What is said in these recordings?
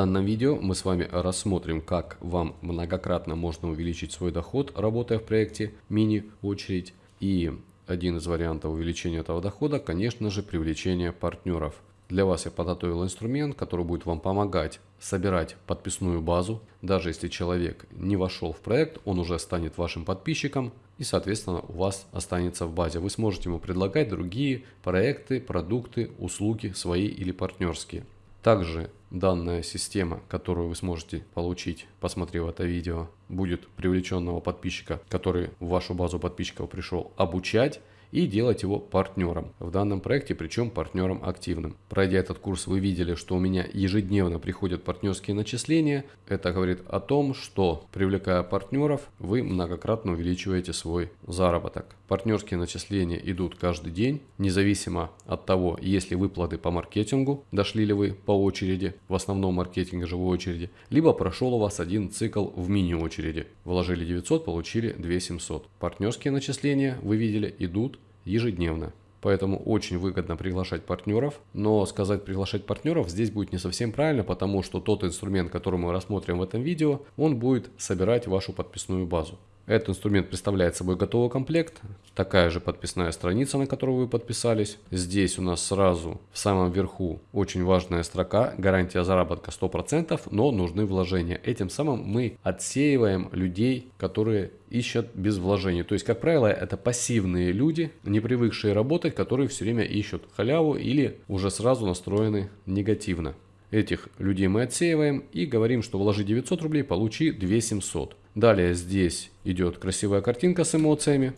данном видео мы с вами рассмотрим, как вам многократно можно увеличить свой доход, работая в проекте мини-очередь. И один из вариантов увеличения этого дохода, конечно же, привлечение партнеров. Для вас я подготовил инструмент, который будет вам помогать собирать подписную базу. Даже если человек не вошел в проект, он уже станет вашим подписчиком и, соответственно, у вас останется в базе. Вы сможете ему предлагать другие проекты, продукты, услуги свои или партнерские. Также данная система, которую вы сможете получить, посмотрев это видео, будет привлеченного подписчика, который в вашу базу подписчиков пришел обучать и делать его партнером в данном проекте, причем партнером активным. Пройдя этот курс, вы видели, что у меня ежедневно приходят партнерские начисления. Это говорит о том, что привлекая партнеров, вы многократно увеличиваете свой заработок. Партнерские начисления идут каждый день, независимо от того, есть ли выплаты по маркетингу, дошли ли вы по очереди, в основном маркетинге живой очереди, либо прошел у вас один цикл в мини-очереди. Вложили 900, получили 2700. Партнерские начисления, вы видели, идут ежедневно. Поэтому очень выгодно приглашать партнеров. Но сказать приглашать партнеров здесь будет не совсем правильно, потому что тот инструмент, который мы рассмотрим в этом видео, он будет собирать вашу подписную базу. Этот инструмент представляет собой готовый комплект, такая же подписная страница, на которую вы подписались. Здесь у нас сразу в самом верху очень важная строка, гарантия заработка 100%, но нужны вложения. Этим самым мы отсеиваем людей, которые ищут без вложений. То есть, как правило, это пассивные люди, не привыкшие работать, которые все время ищут халяву или уже сразу настроены негативно. Этих людей мы отсеиваем и говорим, что вложи 900 рублей, получи 2700. Далее здесь идет красивая картинка с эмоциями.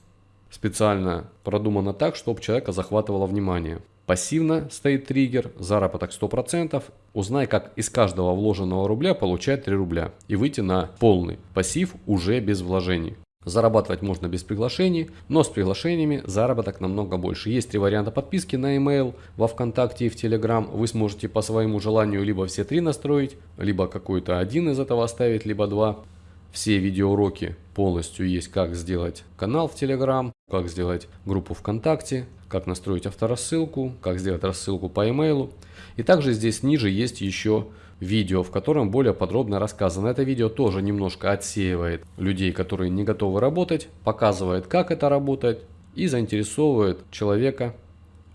Специально продумано так, чтобы человека захватывало внимание. Пассивно стоит триггер, заработок 100%. Узнай, как из каждого вложенного рубля получать 3 рубля и выйти на полный пассив уже без вложений. Зарабатывать можно без приглашений, но с приглашениями заработок намного больше. Есть три варианта подписки на email, во ВКонтакте и в Telegram. Вы сможете по своему желанию либо все три настроить, либо какой-то один из этого оставить, либо два. Все видеоуроки полностью есть, как сделать канал в Telegram, как сделать группу ВКонтакте, как настроить авторассылку, как сделать рассылку по e-mail. И также здесь ниже есть еще видео, в котором более подробно рассказано. Это видео тоже немножко отсеивает людей, которые не готовы работать, показывает, как это работает и заинтересовывает человека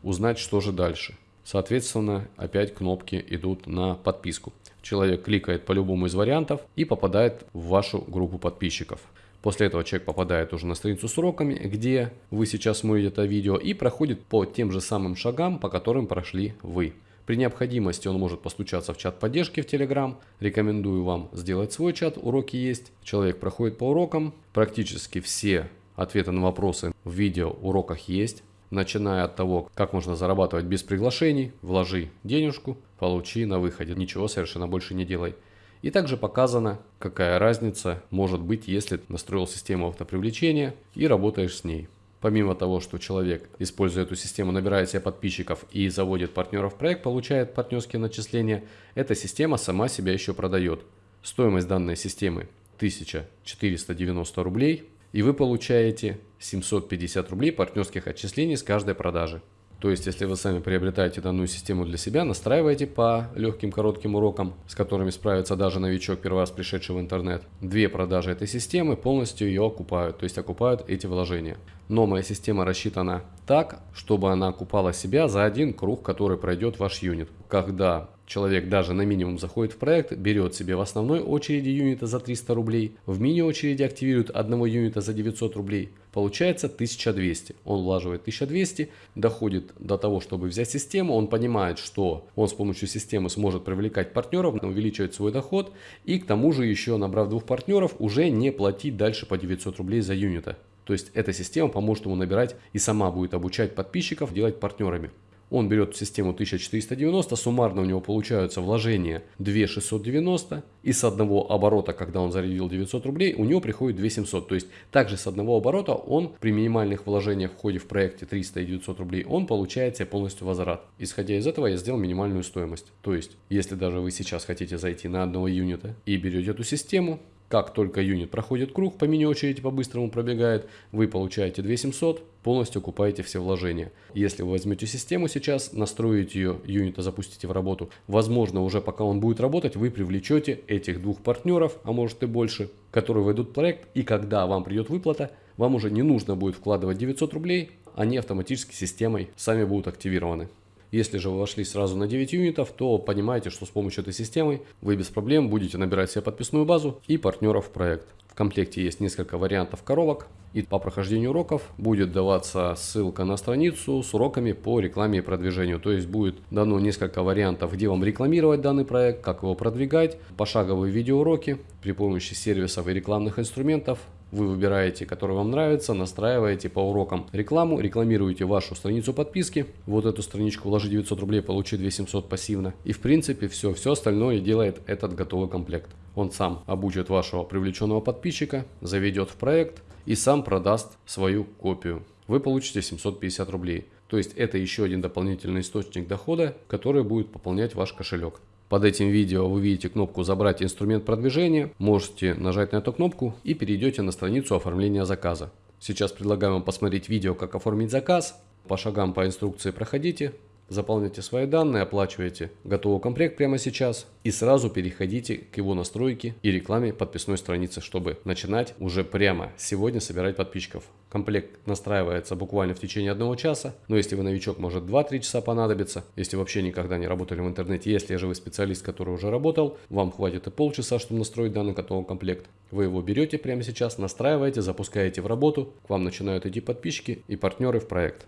узнать, что же дальше. Соответственно, опять кнопки идут на подписку. Человек кликает по любому из вариантов и попадает в вашу группу подписчиков. После этого человек попадает уже на страницу с уроками, где вы сейчас смотрите это видео и проходит по тем же самым шагам, по которым прошли вы. При необходимости он может постучаться в чат поддержки в Telegram. Рекомендую вам сделать свой чат, уроки есть. Человек проходит по урокам. Практически все ответы на вопросы в видео уроках есть начиная от того, как можно зарабатывать без приглашений, вложи денежку, получи на выходе, ничего совершенно больше не делай. И также показано, какая разница может быть, если настроил систему автопривлечения и работаешь с ней. Помимо того, что человек, используя эту систему, набирает себе подписчиков и заводит партнеров в проект, получает партнерские начисления, эта система сама себя еще продает. Стоимость данной системы 1490 рублей и вы получаете 750 рублей партнерских отчислений с каждой продажи. То есть, если вы сами приобретаете данную систему для себя, настраиваете по легким коротким урокам, с которыми справится даже новичок, первый раз пришедший в интернет, две продажи этой системы полностью ее окупают, то есть окупают эти вложения. Но моя система рассчитана так, чтобы она окупала себя за один круг, который пройдет ваш юнит. Когда человек даже на минимум заходит в проект, берет себе в основной очереди юнита за 300 рублей, в мини-очереди активирует одного юнита за 900 рублей, получается 1200. Он влаживает 1200, доходит до того, чтобы взять систему, он понимает, что он с помощью системы сможет привлекать партнеров, увеличивать свой доход и к тому же еще набрав двух партнеров уже не платить дальше по 900 рублей за юнита. То есть эта система поможет ему набирать и сама будет обучать подписчиков делать партнерами. Он берет систему 1490, суммарно у него получаются вложения 2690 и с одного оборота, когда он зарядил 900 рублей, у него приходит 2700. То есть также с одного оборота он при минимальных вложениях в ходе в проекте 300 и 900 рублей, он получает себе полностью возврат. Исходя из этого я сделал минимальную стоимость. То есть если даже вы сейчас хотите зайти на одного юнита и берете эту систему, Как только юнит проходит круг, по мини-очереди по-быстрому пробегает, вы получаете 2700, полностью окупаете все вложения. Если вы возьмете систему сейчас, настроите ее, юнита запустите в работу, возможно уже пока он будет работать, вы привлечете этих двух партнеров, а может и больше, которые войдут в проект, и когда вам придет выплата, вам уже не нужно будет вкладывать 900 рублей, они автоматически системой сами будут активированы. Если же вы вошли сразу на 9 юнитов, то понимаете, что с помощью этой системы вы без проблем будете набирать себе подписную базу и партнеров в проект. В комплекте есть несколько вариантов коробок. И по прохождению уроков будет даваться ссылка на страницу с уроками по рекламе и продвижению. То есть будет дано несколько вариантов, где вам рекламировать данный проект, как его продвигать, пошаговые видеоуроки при помощи сервисов и рекламных инструментов, вы выбираете, который вам нравится, настраиваете по урокам рекламу, рекламируете вашу страницу подписки. Вот эту страничку вложи 900 рублей, получи 2700 пассивно. И в принципе все, все остальное делает этот готовый комплект. Он сам обучит вашего привлеченного подписчика, заведет в проект и сам продаст свою копию. Вы получите 750 рублей. То есть это еще один дополнительный источник дохода, который будет пополнять ваш кошелек. Под этим видео вы видите кнопку «Забрать инструмент продвижения». Можете нажать на эту кнопку и перейдете на страницу оформления заказа. Сейчас предлагаю вам посмотреть видео, как оформить заказ. По шагам по инструкции проходите, Заполняйте свои данные, оплачивайте готовый комплект прямо сейчас и сразу переходите к его настройке и рекламе подписной страницы, чтобы начинать уже прямо сегодня собирать подписчиков. Комплект настраивается буквально в течение одного часа, но если вы новичок, может 2-3 часа понадобится. Если вообще никогда не работали в интернете, если же вы специалист, который уже работал, вам хватит и полчаса, чтобы настроить данный готовый комплект. Вы его берете прямо сейчас, настраиваете, запускаете в работу, к вам начинают идти подписчики и партнеры в проект.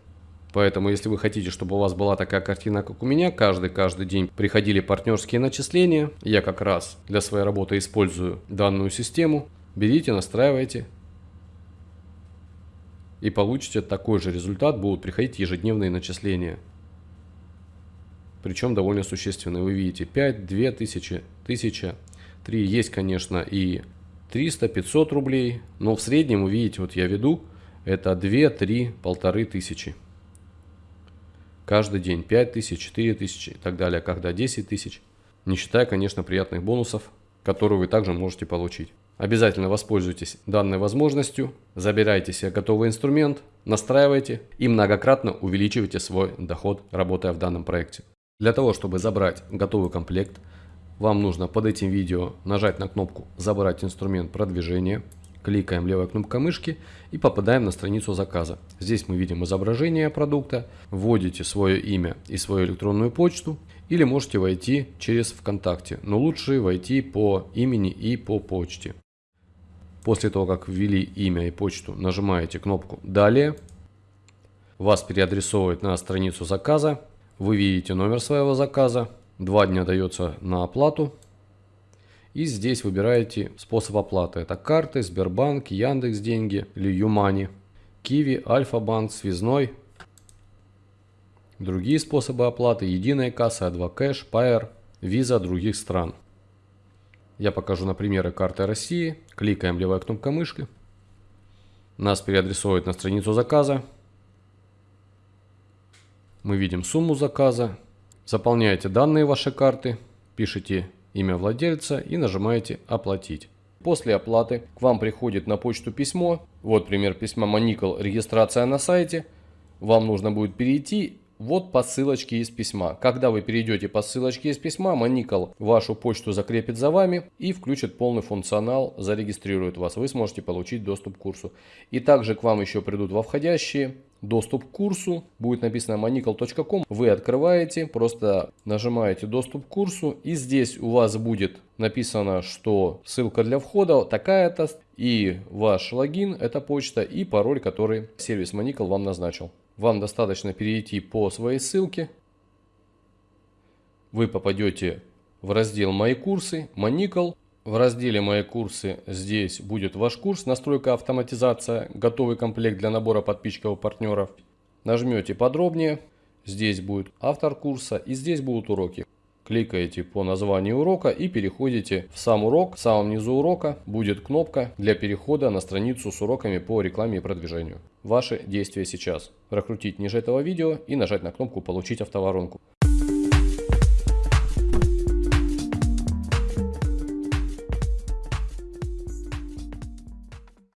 Поэтому, если вы хотите, чтобы у вас была такая картина, как у меня, каждый-каждый день приходили партнерские начисления, я как раз для своей работы использую данную систему, берите, настраивайте и получите такой же результат, будут приходить ежедневные начисления. Причем довольно существенные. Вы видите 5, 2 тысячи, 1000, 3. Есть, конечно, и 300, 500 рублей, но в среднем, вы видите, вот я веду, это 2, 3, полторы тысячи каждый день 5 тысяч, 4 тысячи и так далее, когда 10 тысяч, не считая, конечно, приятных бонусов, которые вы также можете получить. Обязательно воспользуйтесь данной возможностью, забирайте себе готовый инструмент, настраивайте и многократно увеличивайте свой доход, работая в данном проекте. Для того, чтобы забрать готовый комплект, вам нужно под этим видео нажать на кнопку «Забрать инструмент продвижения», Кликаем левой кнопкой мышки и попадаем на страницу заказа. Здесь мы видим изображение продукта, вводите свое имя и свою электронную почту или можете войти через ВКонтакте, но лучше войти по имени и по почте. После того, как ввели имя и почту, нажимаете кнопку «Далее». Вас переадресовывает на страницу заказа. Вы видите номер своего заказа. Два дня дается на оплату. И здесь выбираете способ оплаты. Это карты, Сбербанк, Яндекс Деньги или Юмани, Киви, Альфа-банк, Связной. Другие способы оплаты. Единая касса, Адвокэш, Pair, Виза других стран. Я покажу на примеры карты России. Кликаем левая кнопка мышки. Нас переадресует на страницу заказа. Мы видим сумму заказа. Заполняете данные вашей карты. Пишите имя владельца и нажимаете «Оплатить». После оплаты к вам приходит на почту письмо. Вот пример письма Моникл «Регистрация на сайте». Вам нужно будет перейти вот по ссылочке из письма. Когда вы перейдете по ссылочке из письма, Моникл вашу почту закрепит за вами и включит полный функционал, зарегистрирует вас. Вы сможете получить доступ к курсу. И также к вам еще придут во входящие доступ к курсу. Будет написано monicl.com. Вы открываете, просто нажимаете доступ к курсу. И здесь у вас будет написано, что ссылка для входа такая-то. И ваш логин, это почта и пароль, который сервис Monicl вам назначил. Вам достаточно перейти по своей ссылке. Вы попадете в раздел «Мои курсы», «Моникл». В разделе «Мои курсы» здесь будет ваш курс «Настройка автоматизация», готовый комплект для набора подписчиков и партнеров. Нажмете «Подробнее», здесь будет автор курса и здесь будут уроки. Кликаете по названию урока и переходите в сам урок. В самом низу урока будет кнопка для перехода на страницу с уроками по рекламе и продвижению. Ваши действия сейчас. Прокрутить ниже этого видео и нажать на кнопку «Получить автоворонку».